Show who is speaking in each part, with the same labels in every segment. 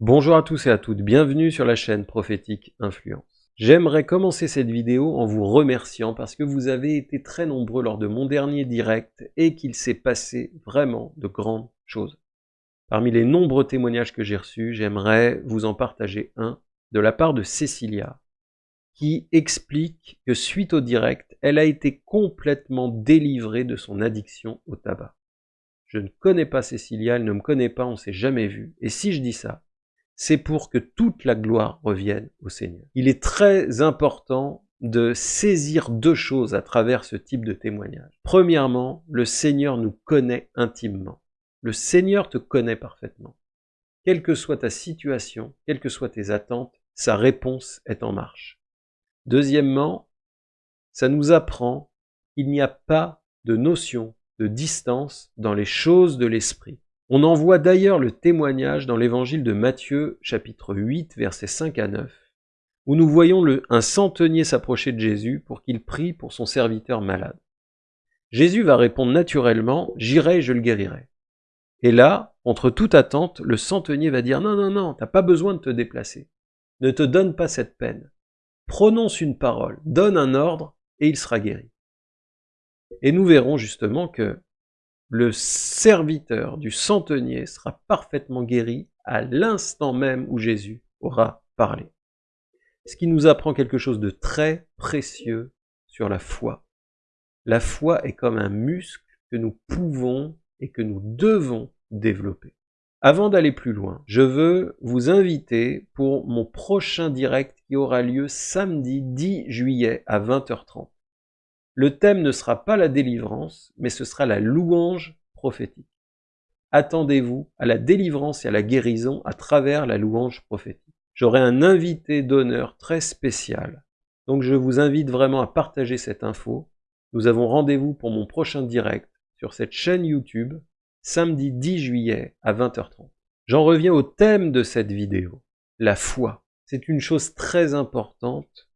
Speaker 1: Bonjour à tous et à toutes, bienvenue sur la chaîne Prophétique Influence. J'aimerais commencer cette vidéo en vous remerciant parce que vous avez été très nombreux lors de mon dernier direct et qu'il s'est passé vraiment de grandes choses. Parmi les nombreux témoignages que j'ai reçus, j'aimerais vous en partager un de la part de Cécilia qui explique que suite au direct, elle a été complètement délivrée de son addiction au tabac. Je ne connais pas Cécilia, elle ne me connaît pas, on s'est jamais vu. Et si je dis ça, c'est pour que toute la gloire revienne au Seigneur. Il est très important de saisir deux choses à travers ce type de témoignage. Premièrement, le Seigneur nous connaît intimement. Le Seigneur te connaît parfaitement. Quelle que soit ta situation, quelles que soient tes attentes, sa réponse est en marche. Deuxièmement, ça nous apprend qu'il n'y a pas de notion de distance dans les choses de l'esprit. On en voit d'ailleurs le témoignage dans l'évangile de Matthieu, chapitre 8, versets 5 à 9, où nous voyons un centenier s'approcher de Jésus pour qu'il prie pour son serviteur malade. Jésus va répondre naturellement, j'irai et je le guérirai. Et là, contre toute attente, le centenier va dire, non, non, non, t'as pas besoin de te déplacer. Ne te donne pas cette peine. Prononce une parole, donne un ordre, et il sera guéri. Et nous verrons justement que le serviteur du centenier sera parfaitement guéri à l'instant même où Jésus aura parlé. Ce qui nous apprend quelque chose de très précieux sur la foi? La foi est comme un muscle que nous pouvons et que nous devons développer. Avant d'aller plus loin, je veux vous inviter pour mon prochain direct qui aura lieu samedi 10 juillet à 20h30. Le thème ne sera pas la délivrance, mais ce sera la louange prophétique. Attendez-vous à la délivrance et à la guérison à travers la louange prophétique. J'aurai un invité d'honneur très spécial. Donc je vous invite vraiment à partager cette info. Nous avons rendez-vous pour mon prochain direct sur cette chaîne YouTube, samedi 10 juillet à 20h30. J'en reviens au thème de cette vidéo, la foi. C'est une chose très importante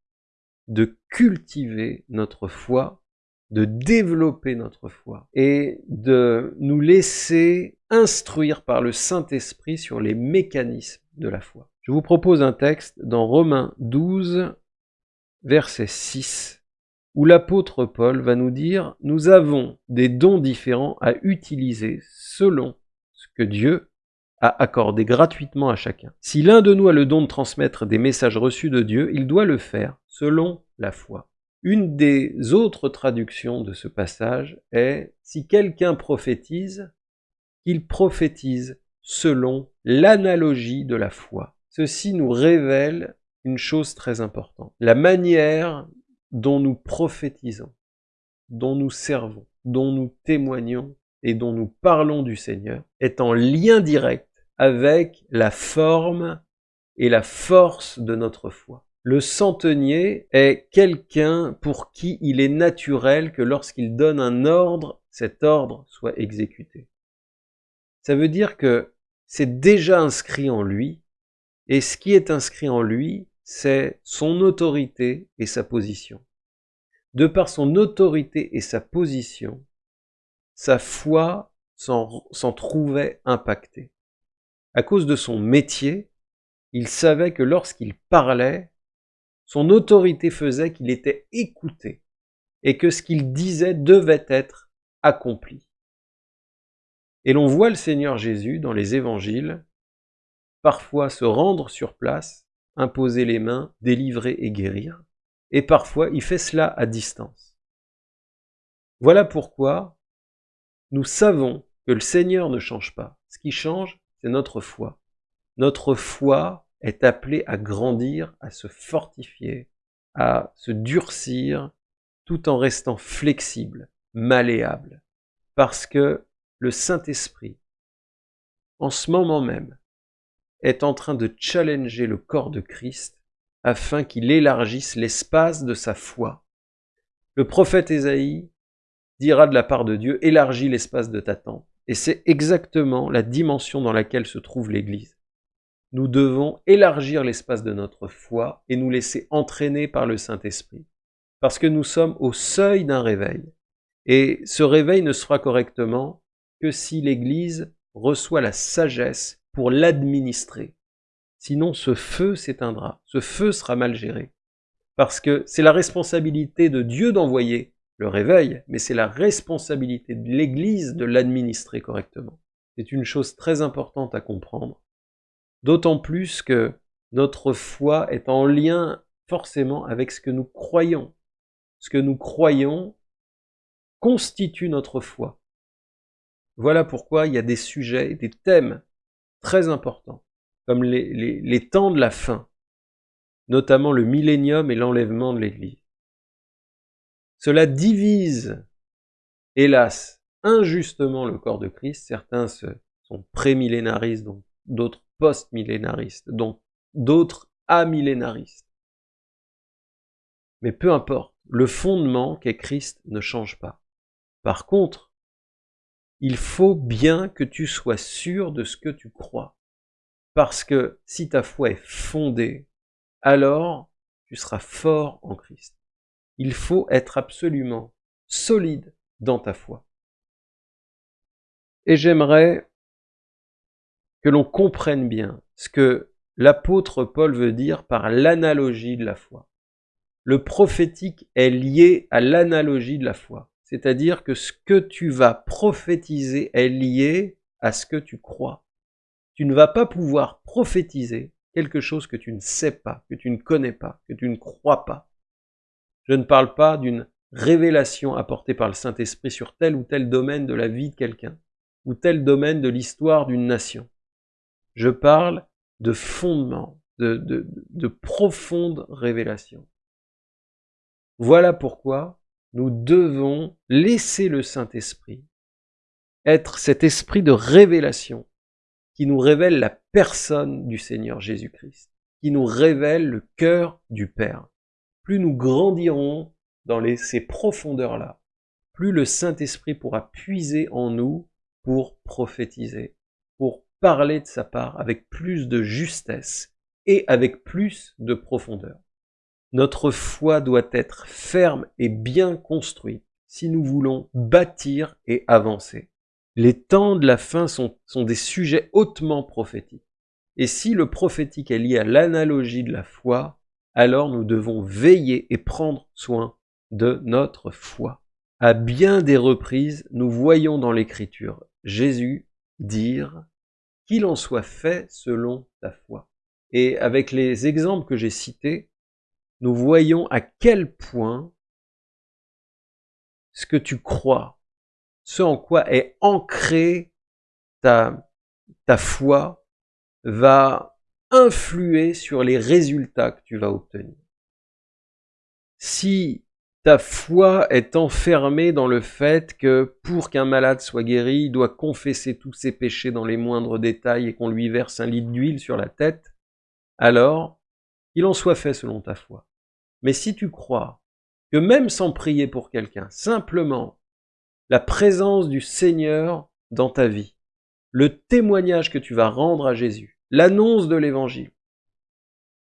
Speaker 1: de cultiver notre foi, de développer notre foi et de nous laisser instruire par le Saint-Esprit sur les mécanismes de la foi. Je vous propose un texte dans Romains 12, verset 6, où l'apôtre Paul va nous dire « Nous avons des dons différents à utiliser selon ce que Dieu à accorder gratuitement à chacun. Si l'un de nous a le don de transmettre des messages reçus de Dieu, il doit le faire selon la foi. Une des autres traductions de ce passage est « Si quelqu'un prophétise, qu'il prophétise selon l'analogie de la foi ». Ceci nous révèle une chose très importante. La manière dont nous prophétisons, dont nous servons, dont nous témoignons et dont nous parlons du Seigneur est en lien direct avec la forme et la force de notre foi. Le centenier est quelqu'un pour qui il est naturel que lorsqu'il donne un ordre, cet ordre soit exécuté. Ça veut dire que c'est déjà inscrit en lui, et ce qui est inscrit en lui, c'est son autorité et sa position. De par son autorité et sa position, sa foi s'en trouvait impactée à cause de son métier, il savait que lorsqu'il parlait, son autorité faisait qu'il était écouté et que ce qu'il disait devait être accompli. Et l'on voit le Seigneur Jésus dans les évangiles parfois se rendre sur place, imposer les mains, délivrer et guérir, et parfois il fait cela à distance. Voilà pourquoi nous savons que le Seigneur ne change pas. Ce qui change, c'est notre foi. Notre foi est appelée à grandir, à se fortifier, à se durcir, tout en restant flexible, malléable. Parce que le Saint-Esprit, en ce moment même, est en train de challenger le corps de Christ afin qu'il élargisse l'espace de sa foi. Le prophète Ésaïe dira de la part de Dieu, élargis l'espace de ta tente. Et c'est exactement la dimension dans laquelle se trouve l'Église. Nous devons élargir l'espace de notre foi et nous laisser entraîner par le Saint-Esprit. Parce que nous sommes au seuil d'un réveil. Et ce réveil ne sera correctement que si l'Église reçoit la sagesse pour l'administrer. Sinon, ce feu s'éteindra, ce feu sera mal géré. Parce que c'est la responsabilité de Dieu d'envoyer le réveil, mais c'est la responsabilité de l'Église de l'administrer correctement. C'est une chose très importante à comprendre. D'autant plus que notre foi est en lien forcément avec ce que nous croyons. Ce que nous croyons constitue notre foi. Voilà pourquoi il y a des sujets, des thèmes très importants, comme les, temps de la fin, notamment le millénium et l'enlèvement de l'Église. Cela divise, hélas, injustement le corps de Christ. Certains sont prémillénaristes, d'autres post-millénaristes, d'autres amillénaristes. Mais peu importe, le fondement qu'est Christ ne change pas. Par contre, il faut bien que tu sois sûr de ce que tu crois. Parce que si ta foi est fondée, alors tu seras fort en Christ il faut être absolument solide dans ta foi. Et j'aimerais que l'on comprenne bien ce que l'apôtre Paul veut dire par l'analogie de la foi. Le prophétique est lié à l'analogie de la foi, c'est-à-dire que ce que tu vas prophétiser est lié à ce que tu crois. Tu ne vas pas pouvoir prophétiser quelque chose que tu ne sais pas, que tu ne connais pas, que tu ne crois pas. Je ne parle pas d'une révélation apportée par le Saint-Esprit sur tel ou tel domaine de la vie de quelqu'un, ou tel domaine de l'histoire d'une nation. Je parle de fondement, de, de, de profonde révélation. Voilà pourquoi nous devons laisser le Saint-Esprit être cet esprit de révélation qui nous révèle la personne du Seigneur Jésus-Christ, qui nous révèle le cœur du Père plus nous grandirons dans ces profondeurs-là, plus le Saint-Esprit pourra puiser en nous pour prophétiser, parler de sa part avec plus de justesse et avec plus de profondeur. Notre foi doit être ferme et bien construite si nous voulons bâtir et avancer. Les temps de la fin sont, sont des sujets hautement prophétiques. Et si le prophétique est lié à l'analogie de la foi, alors nous devons veiller et prendre soin de notre foi. À bien des reprises, nous voyons dans l'Écriture Jésus dire qu'il en soit fait selon ta foi. Et avec les exemples que j'ai cités, nous voyons à quel point ce que tu crois, ce en quoi est ancrée ta, ta foi, va influer sur les résultats que tu vas obtenir. Si ta foi est enfermée dans le fait que pour qu'un malade soit guéri, il doit confesser tous ses péchés dans les moindres détails et qu'on lui verse un litre d'huile sur la tête, alors il en soit fait selon ta foi. Mais si tu crois que même sans prier pour quelqu'un, simplement la présence du Seigneur dans ta vie, le témoignage que tu vas rendre à Jésus, l'annonce de l'évangile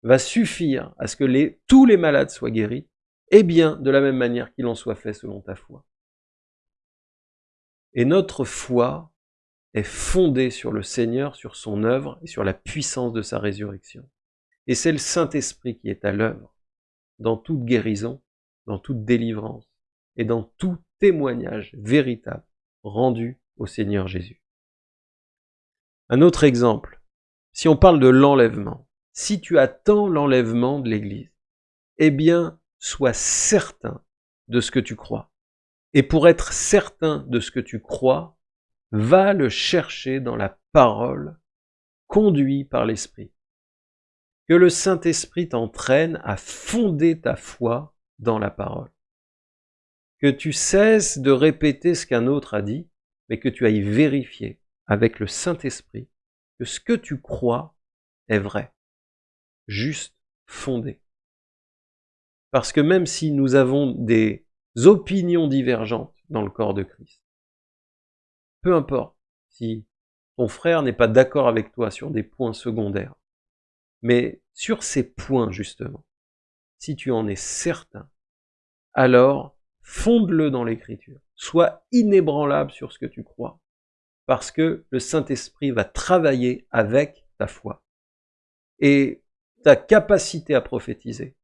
Speaker 1: va suffire à ce que tous les malades soient guéris, et bien de la même manière qu'il en soit fait selon ta foi. Et notre foi est fondée sur le Seigneur, sur son œuvre et sur la puissance de sa résurrection. Et c'est le Saint-Esprit qui est à l'œuvre dans toute guérison, dans toute délivrance et dans tout témoignage véritable rendu au Seigneur Jésus. Un autre exemple, si on parle de l'enlèvement, si tu attends l'enlèvement de l'Église, eh bien, sois certain de ce que tu crois. Et pour être certain de ce que tu crois, va le chercher dans la parole, conduit par l'Esprit. Que le Saint-Esprit t'entraîne à fonder ta foi dans la parole. Que tu cesses de répéter ce qu'un autre a dit, mais que tu ailles vérifier avec le Saint-Esprit que ce que tu crois est vrai, juste, fondé. Parce que même si nous avons des opinions divergentes dans le corps de Christ, peu importe si ton frère n'est pas d'accord avec toi sur des points secondaires, mais sur ces points justement, si tu en es certain, alors fonde-le dans l'écriture. Sois inébranlable sur ce que tu crois parce que le Saint-Esprit va travailler avec ta foi. et ta capacité à prophétiser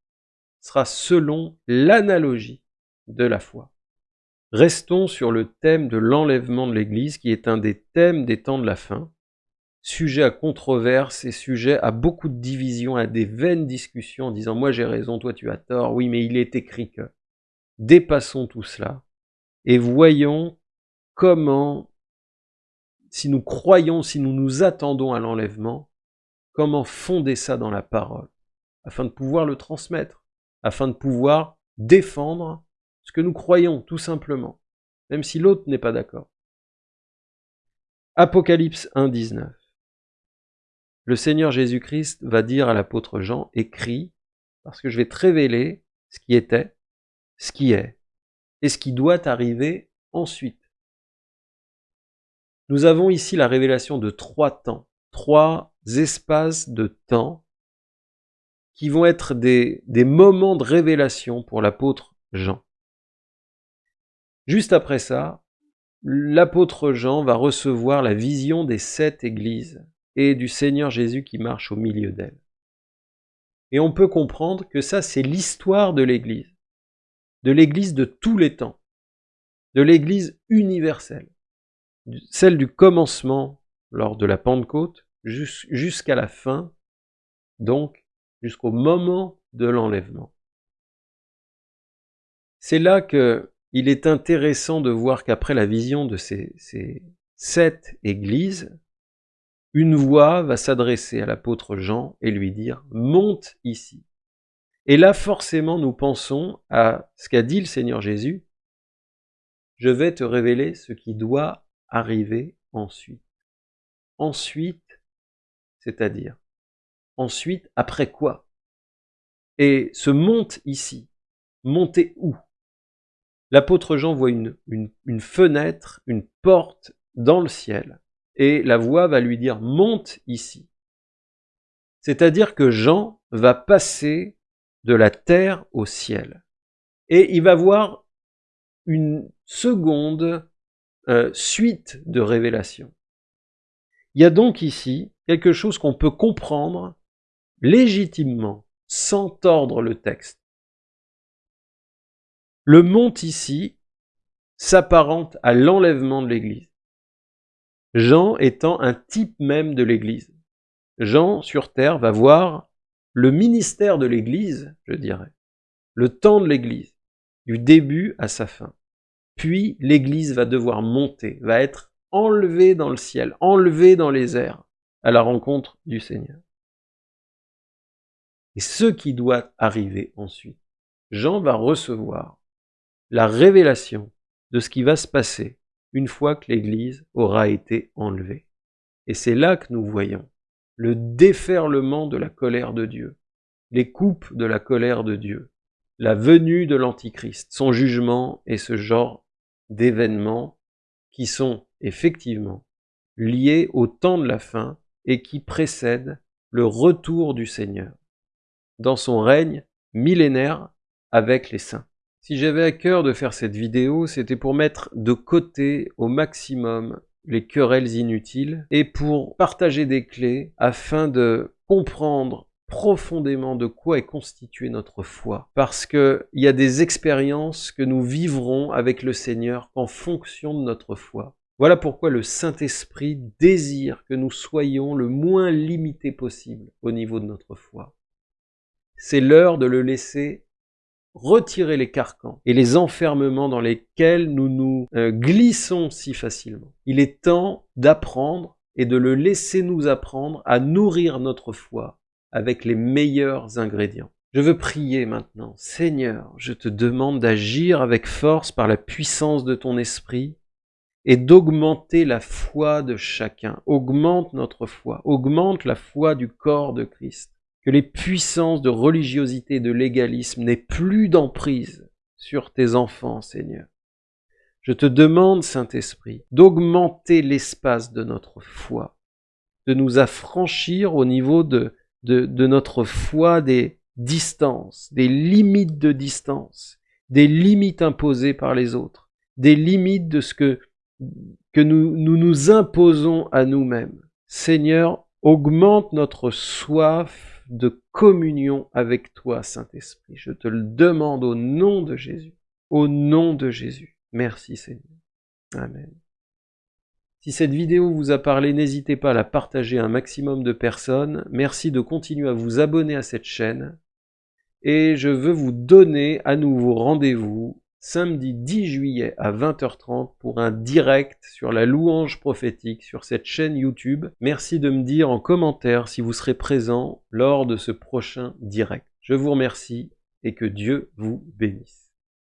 Speaker 1: sera selon l'analogie de la foi. Restons sur le thème de l'enlèvement de l'Église, qui est un des thèmes des temps de la fin, sujet à controverse et sujet à beaucoup de divisions, à des vaines discussions en disant moi j'ai raison, toi tu as tort, oui mais il est écrit que. Dépassons tout cela et voyons comment, si nous croyons, si nous nous attendons à l'enlèvement, comment fonder ça dans la parole, afin de pouvoir le transmettre, afin de pouvoir défendre ce que nous croyons, tout simplement, même si l'autre n'est pas d'accord. Apocalypse 1, 19. Le Seigneur Jésus-Christ va dire à l'apôtre Jean, écrit, parce que je vais te révéler ce qui était, ce qui est, et ce qui doit arriver ensuite. Nous avons ici la révélation de trois temps, trois espaces de temps qui vont être des, des moments de révélation pour l'apôtre Jean. Juste après ça, l'apôtre Jean va recevoir la vision des sept églises et du Seigneur Jésus qui marche au milieu d'elles. Et on peut comprendre que ça, c'est l'histoire de l'Église, de l'Église de tous les temps, de l'Église universelle, celle du commencement lors de la Pentecôte jusqu'à la fin, donc jusqu'au moment de l'enlèvement. C'est là que il est intéressant de voir qu'après la vision de ces, sept églises, une voix va s'adresser à l'apôtre Jean et lui dire « Monte ici ». Et là, forcément, nous pensons à ce qu'a dit le Seigneur Jésus « Je vais te révéler ce qui doit arriver ensuite ». Ensuite, c'est-à-dire, ensuite, après quoi? Et ce « monte ici », monter où? L'apôtre Jean voit une, une, fenêtre, une porte dans le ciel, et la voix va lui dire monte ici. C'est-à-dire que Jean va passer de la terre au ciel. Et il va voir une seconde euh, suite de révélations. Il y a donc ici quelque chose qu'on peut comprendre légitimement, sans tordre le texte. Le monte ici s'apparente à l'enlèvement de l'Église. Jean étant un type même de l'Église. Jean, sur terre, va voir le ministère de l'Église, je dirais, le temps de l'Église, du début à sa fin. Puis l'Église va devoir monter, va être enlevée dans le ciel, enlevée dans les airs, à la rencontre du Seigneur. Et ce qui doit arriver ensuite, Jean va recevoir la révélation de ce qui va se passer une fois que l'Église aura été enlevée. Et c'est là que nous voyons le déferlement de la colère de Dieu, les coupes de la colère de Dieu, la venue de l'Antichrist, son jugement et ce genre d'événements qui sont effectivement liés au temps de la fin et qui précèdent le retour du Seigneur dans son règne millénaire avec les saints. Si j'avais à cœur de faire cette vidéo, c'était pour mettre de côté au maximum les querelles inutiles et pour partager des clés afin de comprendre profondément de quoi est constituée notre foi. Parce qu'il y a des expériences que nous vivrons avec le Seigneur en fonction de notre foi. Voilà pourquoi le Saint-Esprit désire que nous soyons le moins limités possible au niveau de notre foi. C'est l'heure de le laisser retirer les carcans et les enfermements dans lesquels nous nous euh, glissons si facilement. Il est temps d'apprendre et de le laisser nous apprendre à nourrir notre foi avec les meilleurs ingrédients. Je veux prier maintenant. Seigneur, je te demande d'agir avec force par la puissance de ton esprit et d'augmenter la foi de chacun. Augmente notre foi, augmente la foi du corps de Christ que les puissances de religiosité et de légalisme n'aient plus d'emprise sur tes enfants, Seigneur. Je te demande, Saint-Esprit, d'augmenter l'espace de notre foi, de nous affranchir au niveau de, de, notre foi des distances, des limites de distance, des limites imposées par les autres, des limites de ce que, que nous nous imposons à nous-mêmes. Seigneur, Augmente notre soif de communion avec toi, Saint-Esprit. Je te le demande au nom de Jésus. Au nom de Jésus. Merci Seigneur. Amen. Si cette vidéo vous a parlé, n'hésitez pas à la partager à un maximum de personnes. Merci de continuer à vous abonner à cette chaîne. Et je veux vous donner à nouveau rendez-vous samedi 10 juillet à 20h30 pour un direct sur la louange prophétique sur cette chaîne YouTube. Merci de me dire en commentaire si vous serez présent lors de ce prochain direct. Je vous remercie et que Dieu vous bénisse.